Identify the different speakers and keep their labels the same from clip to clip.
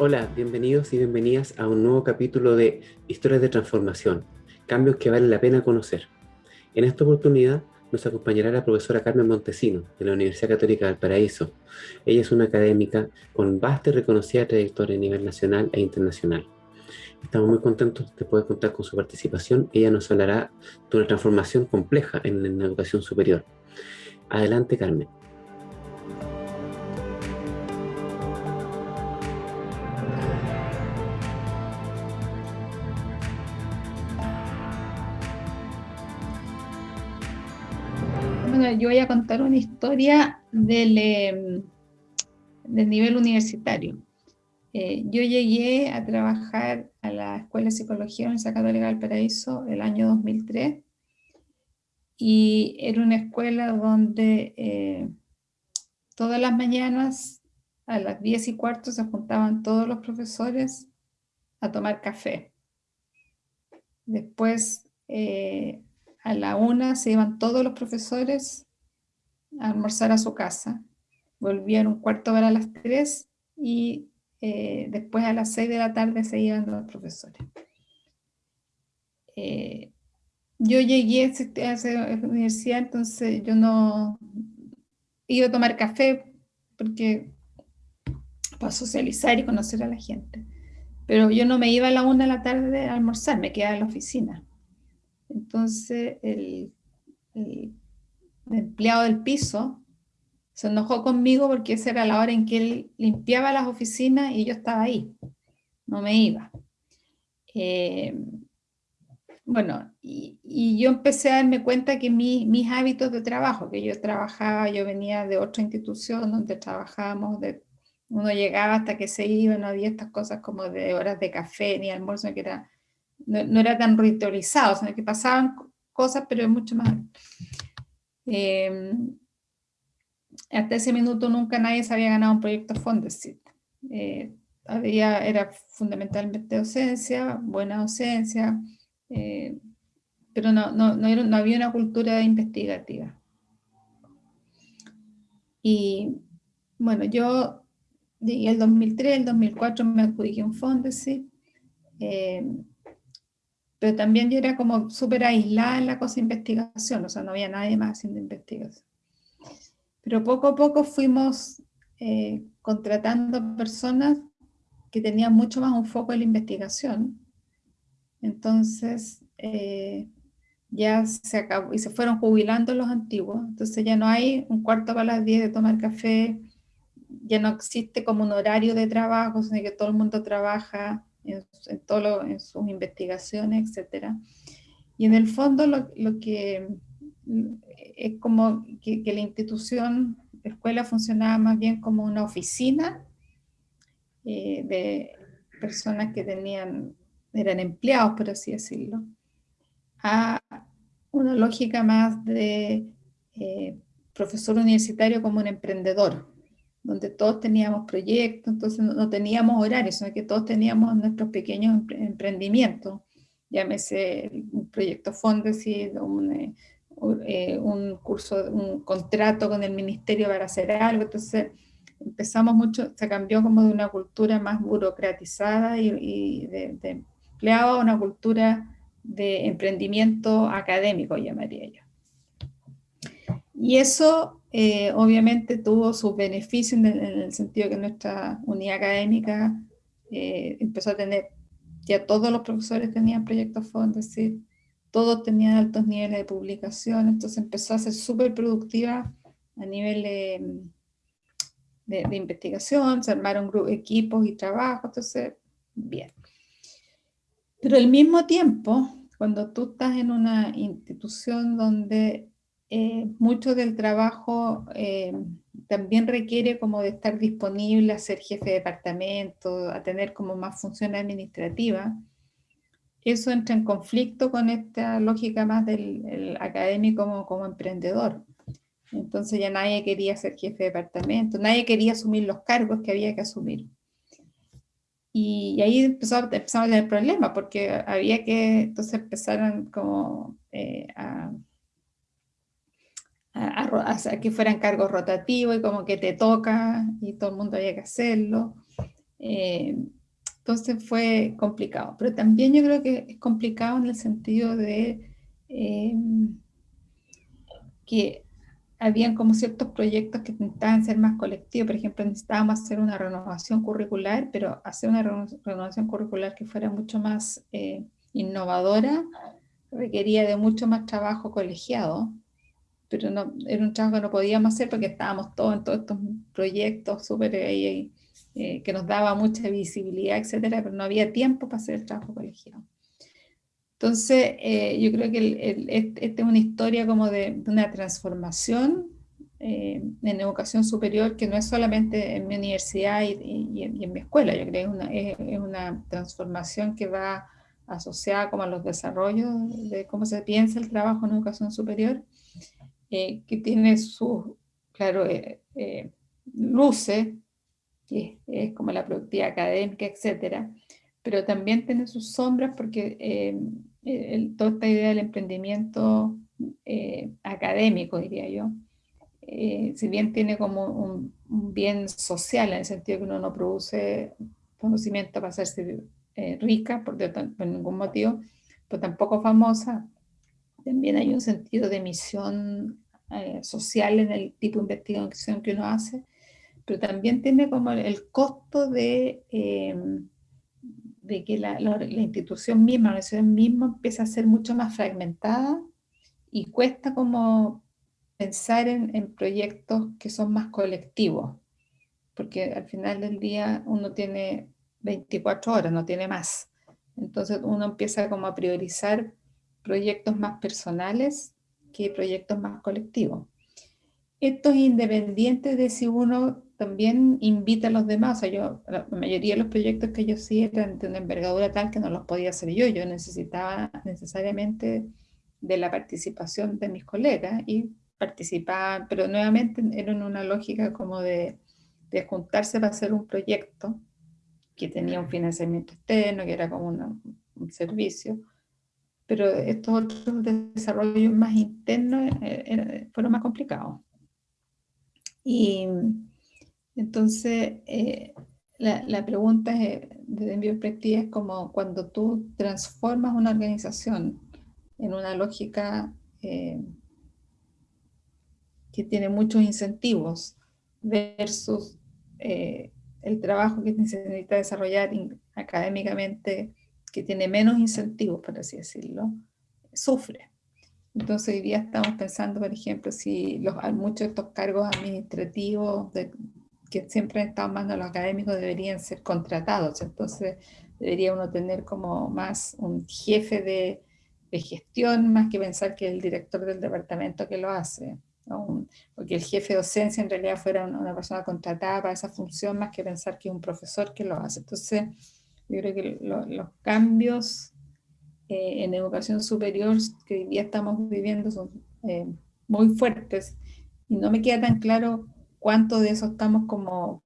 Speaker 1: Hola, bienvenidos y bienvenidas a un nuevo capítulo de Historias de Transformación, cambios que vale la pena conocer. En esta oportunidad nos acompañará la profesora Carmen Montesino, de la Universidad Católica del Paraíso. Ella es una académica con vasta y reconocida trayectoria a nivel nacional e internacional. Estamos muy contentos de poder contar con su participación. Ella nos hablará de una transformación compleja en la educación superior. Adelante, Carmen.
Speaker 2: Yo voy a contar una historia del, em, del nivel universitario. Eh, yo llegué a trabajar a la Escuela de Psicología Universidad Católica del Paraíso el año 2003 y era una escuela donde eh, todas las mañanas a las 10 y cuarto se juntaban todos los profesores a tomar café. Después eh, a la una se iban todos los profesores a almorzar a su casa. Volvían un cuarto para las tres y eh, después a las seis de la tarde se iban los profesores. Eh, yo llegué a esa universidad, entonces yo no iba a tomar café porque para socializar y conocer a la gente. Pero yo no me iba a la una de la tarde a almorzar, me quedaba en la oficina. Entonces el, empleado del piso se enojó conmigo porque esa era la hora en que él limpiaba las oficinas y yo estaba ahí, no me iba. Eh, bueno, y, yo empecé a darme cuenta que mis hábitos de trabajo, que yo trabajaba, yo venía de otra institución donde trabajábamos, de, uno llegaba hasta que se iba, no había estas cosas como de horas de café ni almuerzo, que era no, era tan ritualizado, sino que pasaban cosas, pero mucho más. Em, hasta ese minuto nunca nadie se había ganado un proyecto Fondesit. Eh, había, era fundamentalmente docencia, buena docencia, eh, pero no, no, no, había una cultura investigativa. Y bueno, yo en el 2003, el 2004 me adjudiqué un Fondesit, eh, pero también yo era como súper aislada en la cosa investigación, o sea, no había nadie más haciendo investigación. Pero poco a poco fuimos eh, contratando personas que tenían mucho más un foco en la investigación. Entonces, eh, ya se acabó, y se fueron jubilando los antiguos, entonces ya no hay un cuarto para las 10 de tomar café, ya no existe como un horario de trabajo, sino que todo el mundo trabaja en, todo en sus investigaciones, etc. Y en el fondo lo, lo que es como que, la institución, la escuela funcionaba más bien como una oficina eh, de personas que tenían, eran empleados, por así decirlo, a una lógica más de eh, profesor universitario como un emprendedor, donde todos teníamos proyectos, entonces no, teníamos horarios, sino que todos teníamos nuestros pequeños emprendimientos, llámese un proyecto Fondesit, un, eh, eh, un curso, un contrato con el ministerio para hacer algo, entonces empezamos mucho, se cambió como de una cultura más burocratizada y, de, de empleado a una cultura de emprendimiento académico, llamaría yo. Y eso eh, obviamente tuvo sus beneficios en el, sentido que nuestra unidad académica eh, empezó a tener, ya todos los profesores tenían proyectos fondos, es decir, todos tenían altos niveles de publicación, entonces empezó a ser súper productiva a nivel de, de, investigación, se armaron equipos y trabajos, entonces, bien. Pero al mismo tiempo, cuando tú estás en una institución donde eh, mucho del trabajo eh, también requiere como de estar disponible a ser jefe de departamento, a tener como más funciones administrativas. Eso entra en conflicto con esta lógica más del académico como, como emprendedor. Entonces ya nadie quería ser jefe de departamento, nadie quería asumir los cargos que había que asumir. Y, ahí empezó, empezamos a tener problemas porque había que, entonces empezaron como eh, a a, que fueran cargos rotativos y como que te toca y todo el mundo había que hacerlo. Eh, entonces fue complicado, pero también yo creo que es complicado en el sentido de eh, que habían como ciertos proyectos que intentaban ser más colectivos, por ejemplo, necesitábamos hacer una renovación curricular, pero hacer una renovación curricular que fuera mucho más eh, innovadora requería de mucho más trabajo colegiado, pero no, era un trabajo que no podíamos hacer porque estábamos todos en todos estos proyectos súper eh, eh, que nos daba mucha visibilidad, etcétera, pero no había tiempo para hacer el trabajo colegiado. Entonces, eh, yo creo que esta es una historia como de, una transformación eh, en educación superior que no es solamente en mi universidad y, en, mi escuela, yo creo que es una, transformación que va asociada como a los desarrollos de cómo se piensa el trabajo en educación superior, eh, que tiene sus, claro, luces, que es, como la productividad académica, etcétera, pero también tiene sus sombras porque toda esta idea del emprendimiento eh, académico, diría yo, eh, si bien tiene como un, bien social, en el sentido que uno no produce conocimiento para hacerse eh, rica por, por, ningún motivo, pero tampoco famosa, también hay un sentido de misión social en el tipo de investigación que uno hace, pero también tiene como el costo de de que la, institución misma, la universidad misma empieza a ser mucho más fragmentada y cuesta como pensar en, proyectos que son más colectivos, porque al final del día uno tiene 24 horas, no tiene más. Entonces uno empieza como a priorizar proyectos más personales que proyectos más colectivos. Esto es independiente de si uno también invita a los demás. O sea, yo, la mayoría de los proyectos que yo sí eran de una envergadura tal que no los podía hacer yo. Yo necesitaba necesariamente de la participación de mis colegas y participaban, pero nuevamente era en una lógica como de, de juntarse para hacer un proyecto que tenía un financiamiento externo, que era como un servicio, pero estos otros desarrollos más internos eh, fueron más complicados. Y entonces, eh, la, pregunta desde mi es como cuando tú transformas una organización en una lógica eh, que tiene muchos incentivos versus eh, el trabajo que se necesita desarrollar académicamente que tiene menos incentivos, por así decirlo, sufre. Entonces hoy día estamos pensando, por ejemplo, si los, muchos de estos cargos administrativos de, que siempre han estado más en los académicos deberían ser contratados, entonces debería uno tener como más un jefe de, de gestión más que pensar que el director del departamento que lo hace, o, que el jefe de docencia en realidad fuera una, persona contratada para esa función más que pensar que es un profesor que lo hace. Entonces yo creo que los cambios eh, en educación superior que hoy día estamos viviendo son eh, muy fuertes y no me queda tan claro cuánto de eso estamos como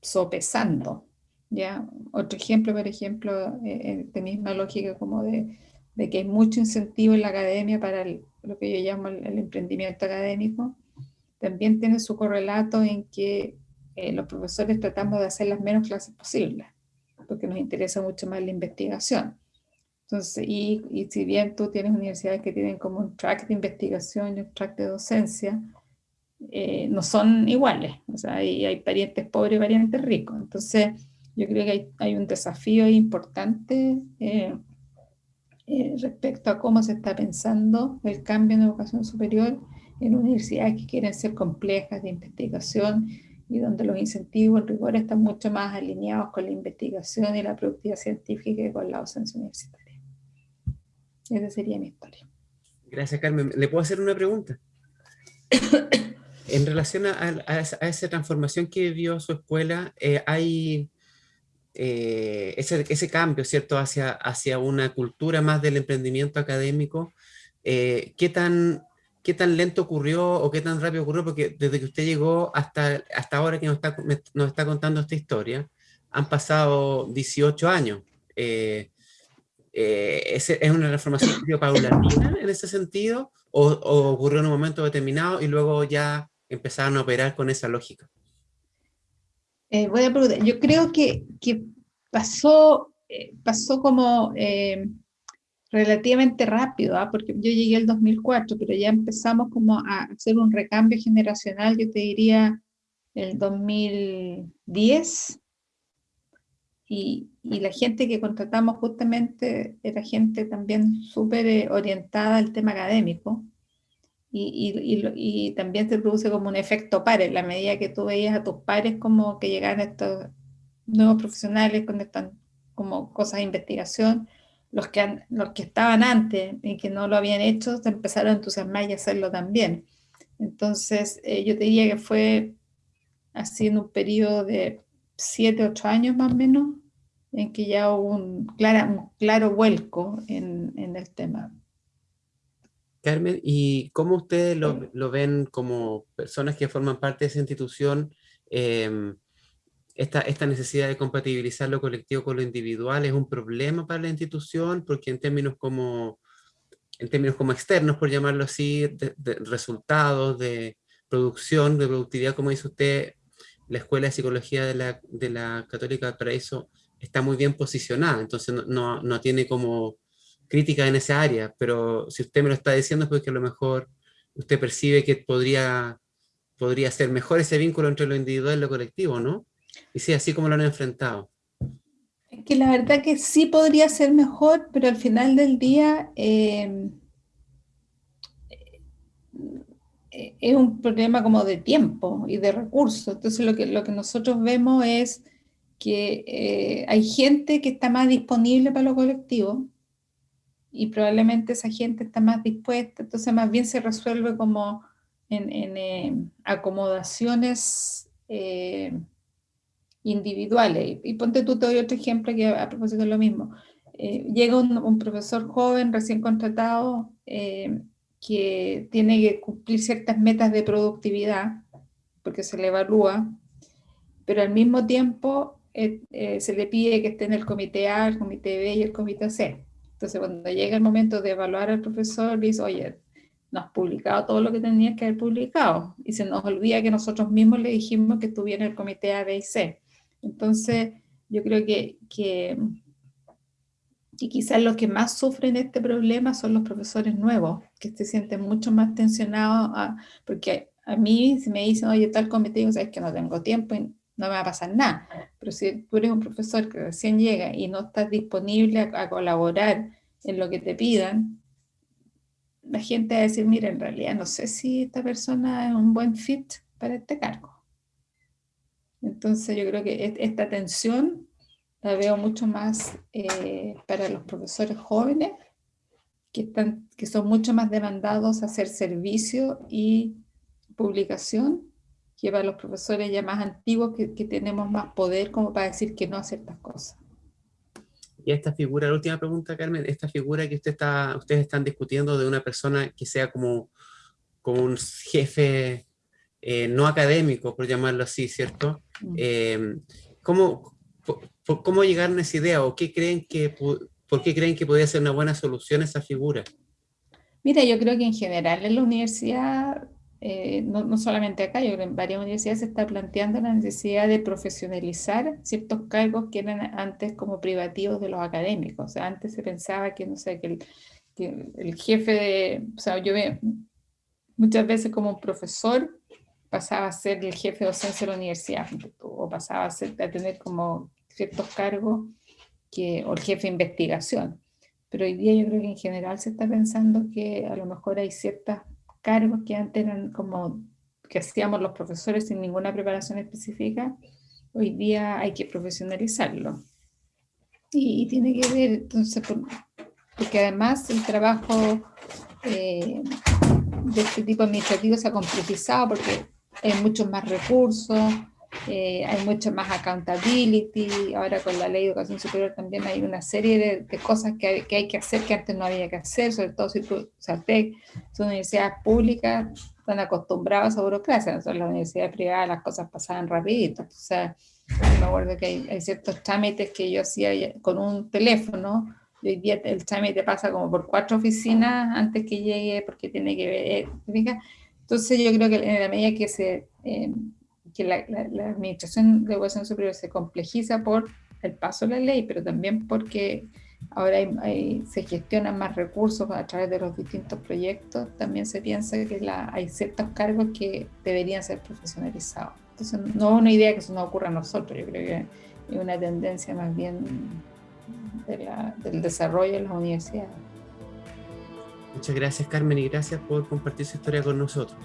Speaker 2: sopesando. ¿ya? Otro ejemplo, por ejemplo, eh, de misma lógica como de, de, que hay mucho incentivo en la academia para lo que yo llamo el, emprendimiento académico, también tiene su correlato en que eh, los profesores tratamos de hacer las menos clases posibles, porque nos interesa mucho más la investigación. Entonces, y, y si bien tú tienes universidades que tienen como un track de investigación y un track de docencia, eh, no son iguales, o sea, hay, hay, parientes pobres y parientes ricos. Entonces, yo creo que hay, hay un desafío importante eh, eh, respecto a cómo se está pensando el cambio en educación superior en universidades que quieren ser complejas de investigación y donde los incentivos, el rigor están mucho más alineados con la investigación y la productividad científica que con la docencia universitaria. Esa sería mi historia.
Speaker 1: Gracias, Carmen. ¿Le puedo hacer una pregunta? En relación a, esa, transformación que vio su escuela, eh, hay eh, ese, cambio, ¿cierto?, hacia, hacia una cultura más del emprendimiento académico. Eh, ¿qué, tan, ¿Qué tan lento ocurrió o qué tan rápido ocurrió? Porque desde que usted llegó hasta, hasta ahora que nos está, nos está contando esta historia, han pasado 18 años. ¿Es una transformación paulatina en ese sentido? O, ¿O ocurrió en un momento determinado y luego ya empezaron a operar con esa lógica?
Speaker 2: Eh, Yo creo que, que pasó, eh, pasó como eh, relativamente rápido, ¿ah? porque yo llegué el 2004, pero ya empezamos como a hacer un recambio generacional, yo te diría el 2010, y, y la gente que contratamos justamente era gente también súper eh, orientada al tema académico, y, y, y, también se produce como un efecto par, en la medida que tú veías a tus pares como que llegaban estos nuevos profesionales con estas como cosas de investigación, los que, los que estaban antes y que no lo habían hecho, se empezaron a entusiasmar y a hacerlo también. Entonces, eh, yo te diría que fue así en un periodo de 7, 8 años más o menos, en que ya hubo un, clara, un claro vuelco en, en, el tema.
Speaker 1: Carmen, ¿y cómo ustedes lo, lo, ven como personas que forman parte de esa institución? Eh, esta, esta, necesidad de compatibilizar lo colectivo con lo individual es un problema para la institución, porque en términos como, en términos como externos, por llamarlo así, de, de resultados, de producción, de productividad, como dice usted, la Escuela de Psicología de la, de la Católica para eso está muy bien posicionada, entonces no, no, no, tiene como crítica en esa área, pero si usted me lo está diciendo es porque a lo mejor usted percibe que podría, podría ser mejor ese vínculo entre lo individual y lo colectivo, ¿no? Y sí, así como lo han enfrentado.
Speaker 2: Es que la verdad que sí podría ser mejor, pero al final del día eh, eh, es un problema como de tiempo y de recursos. Entonces lo que, lo que nosotros vemos es que eh, hay gente que está más disponible para lo colectivo y probablemente esa gente está más dispuesta, entonces más bien se resuelve como en, en eh, acomodaciones individuales. Y, ponte tú, te doy otro ejemplo que a, propósito de lo mismo. Eh, llega un, profesor joven, recién contratado, eh, que tiene que cumplir ciertas metas de productividad, porque se le evalúa, pero al mismo tiempo eh, se le pide que esté en el comité A, el comité B y el comité C. Entonces cuando llega el momento de evaluar al profesor, dice, oye, no has publicado todo lo que tenías que haber publicado, y se nos olvida que nosotros mismos le dijimos que estuviera en el comité A, B y C. Entonces, yo creo que, que, quizás los que más sufren este problema son los profesores nuevos, que se sienten mucho más tensionados, porque a mí si me dicen, oye, tal comité, digo, sabes que no tengo tiempo y no me va a pasar nada. Pero si tú eres un profesor que recién llega y no estás disponible a, a colaborar en lo que te pidan, la gente va a decir, mira, en realidad no sé si esta persona es un buen fit para este cargo. Entonces yo creo que esta tensión la veo mucho más eh, para los profesores jóvenes, que, están, que son mucho más demandados a hacer servicio y publicación, que para los profesores ya más antiguos que, que tenemos más poder como para decir que no a ciertas cosas.
Speaker 1: Y esta figura, la última pregunta, Carmen, esta figura que usted está, ustedes están discutiendo de una persona que sea como, como un jefe eh, no académico, por llamarlo así, ¿cierto? Mm. Eh, ¿cómo, ¿Cómo llegaron a esa idea o qué creen que, por qué creen que podría ser una buena solución esa figura?
Speaker 2: Mira, yo creo que en general en la universidad, eh, no, no, solamente acá, yo creo que en varias universidades se está planteando la necesidad de profesionalizar ciertos cargos que eran antes como privativos de los académicos. O sea, antes se pensaba que, no sé, que el, que el jefe de, o sea, yo veo muchas veces como un profesor pasaba a ser el jefe de docencia de la universidad, o pasaba a, ser, a tener como ciertos cargos, que, o el jefe de investigación. Pero hoy día yo creo que en general se está pensando que a lo mejor hay ciertos cargos que antes eran como que hacíamos los profesores sin ninguna preparación específica, hoy día hay que profesionalizarlo. Y, tiene que ver, entonces, porque además el trabajo eh, de este tipo administrativo se ha complejizado porque hay muchos más recursos, eh, hay mucho más accountability, ahora con la ley de educación superior también hay una serie de, cosas que hay, que hay, que hacer que antes no había que hacer, sobre todo si tú, sea, son universidades públicas, están acostumbrados a burocracia, en las universidades privadas las cosas pasaban rapidito, o sea, me acuerdo que hay, ciertos trámites que yo hacía con un teléfono, y hoy día el trámite pasa como por cuatro oficinas antes que llegue, porque tiene que ver, entonces yo creo que en la medida que se eh, que la, administración de educación superior se complejiza por el paso de la ley, pero también porque ahora se gestionan más recursos a través de los distintos proyectos, también se piensa que hay ciertos cargos que deberían ser profesionalizados. Entonces, no es una idea que eso no ocurra a nosotros, yo creo que es una tendencia más bien del desarrollo de las universidades.
Speaker 1: Muchas gracias Carmen y gracias por compartir su historia con nosotros.